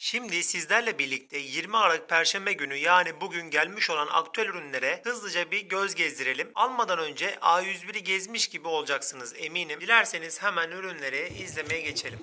Şimdi sizlerle birlikte 20 Aralık Perşembe günü yani bugün gelmiş olan aktüel ürünlere hızlıca bir göz gezdirelim. Almadan önce A101'i gezmiş gibi olacaksınız eminim. Dilerseniz hemen ürünleri izlemeye geçelim.